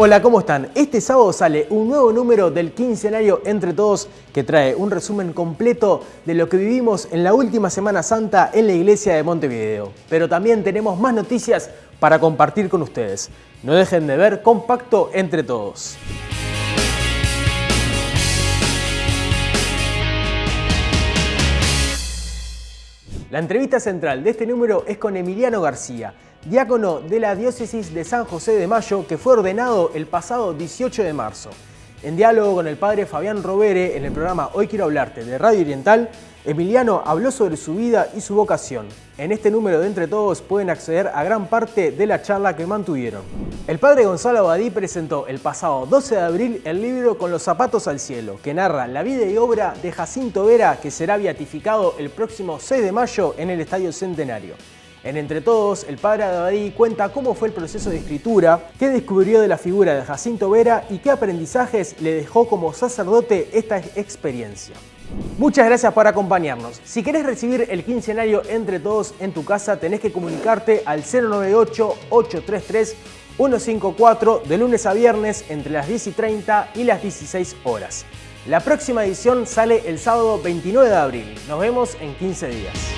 Hola, ¿cómo están? Este sábado sale un nuevo número del quincenario Entre Todos que trae un resumen completo de lo que vivimos en la última Semana Santa en la iglesia de Montevideo. Pero también tenemos más noticias para compartir con ustedes. No dejen de ver Compacto Entre Todos. La entrevista central de este número es con Emiliano García, diácono de la diócesis de San José de Mayo, que fue ordenado el pasado 18 de marzo. En diálogo con el padre Fabián Robere en el programa Hoy Quiero Hablarte de Radio Oriental, Emiliano habló sobre su vida y su vocación. En este número de Entre Todos pueden acceder a gran parte de la charla que mantuvieron. El padre Gonzalo Abadí presentó el pasado 12 de abril el libro Con los zapatos al cielo, que narra la vida y obra de Jacinto Vera, que será beatificado el próximo 6 de mayo en el Estadio Centenario. En Entre Todos, el padre Abadí cuenta cómo fue el proceso de escritura, qué descubrió de la figura de Jacinto Vera y qué aprendizajes le dejó como sacerdote esta experiencia. Muchas gracias por acompañarnos. Si querés recibir el quincenario Entre Todos en tu casa, tenés que comunicarte al 098-833-154 de lunes a viernes entre las 10 y 30 y las 16 horas. La próxima edición sale el sábado 29 de abril. Nos vemos en 15 días.